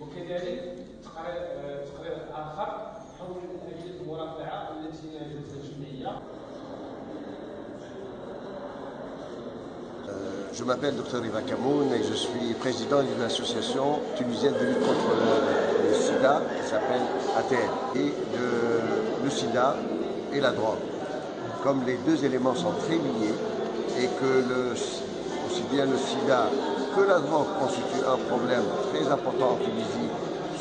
وكذلك تقرير اخر حول اليه المرافعة التي نجدتها الجمعية. Je m'appelle Dr Ivan Kamoun et je suis président d'une association tunisienne de lutte contre le, sida qui s'appelle ATL. Et le, sida et la drogue, comme les deux éléments sont très liés et que le, aussi bien le sida que la drogue constituent un problème très important en Tunisie,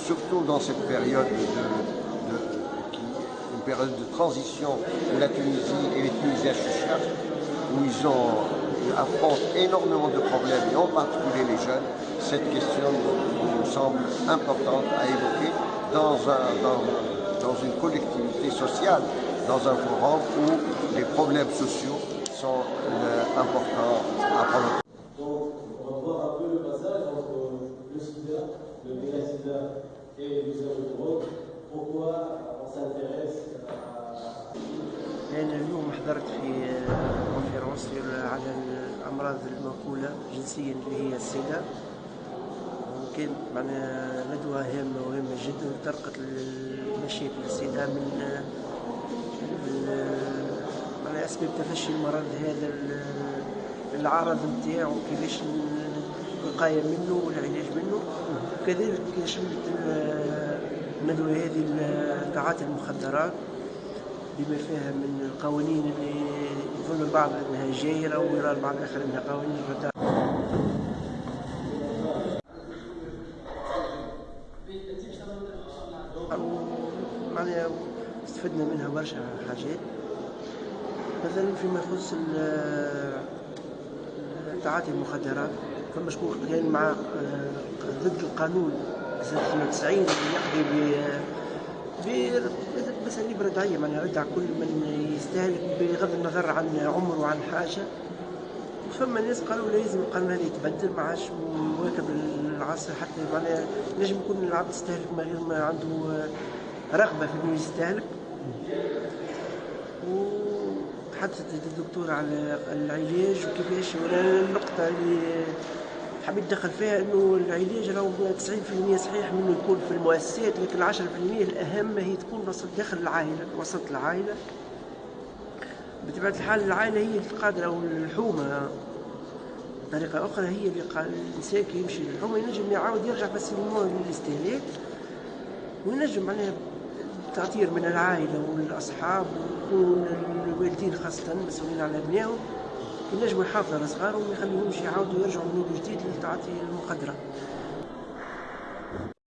surtout dans cette période de, une période de transition où la Tunisie et les Tunisiens chuchotent, où ils ont affrontent énormément de problèmes, et en particulier les jeunes, cette question nous semble importante à évoquer dans, un, dans, dans une collectivité sociale, dans un forum où les problèmes sociaux sont euh, importants à prendre. Donc, on va voir un peu le passage entre le sida, le méga-sida et l'usage de drogue. Pourquoi on s'intéresse à لأن اليوم حضرت في كونفيرونس على الأمراض المنقولة جنسيا اللي هي السيدا وكان معنا ندوة هامة وهامة جدا طرقت مشاكل السيدا من على أسباب تفشي المرض هذا العرض نتاعو كيفاش الوقاية منه والعلاج منه. وكذلك شملت الندوة هذه تعاطي المخدرات. بما فيها من القوانين اللي يظن البعض أنها جايره ويرى البعض الآخر أنها قوانين رداء معناها استفدنا منها برشا حاجات. مثلا فيما يخص تعاطي المخدرات فما شكون كان مع ضد القانون 92 اللي يقضي بأساليب ردعية معناها ردع كل من يستهلك بغض النظر عن عمر وعن حاجة. فما ناس قالوا لازم القانون هذا يتبدل ما عادش مواكب العصر حتى معناها نجم يكون العبد يستهلك من غير ما عنده رغبة في إنه يستهلك. وتحدثت الدكتور على العلاج وكيفاش النقطة اللي حبيت ندخل فيها إنه العلاج راهو 90% صحيح منه يكون في المؤسسات لكن 10% الأهم هي تكون وسط داخل العائلة وسط العائلة. بطبيعة الحال العائلة هي اللي قادرة أو الحومة. بطريقه أخرى هي اللي قال الإنسان كي يمشي للحومة ينجم يعاود يرجع فاسيلمون للاستهلاك وينجم معناها تأثير من العائلة والأصحاب والوالدين خاصة مسؤولين على أبنائهم. ينجموا يحافظوا على صغارهم وما يخليهمش يعاودوا يرجعوا من جديد لتعاطي المخدرات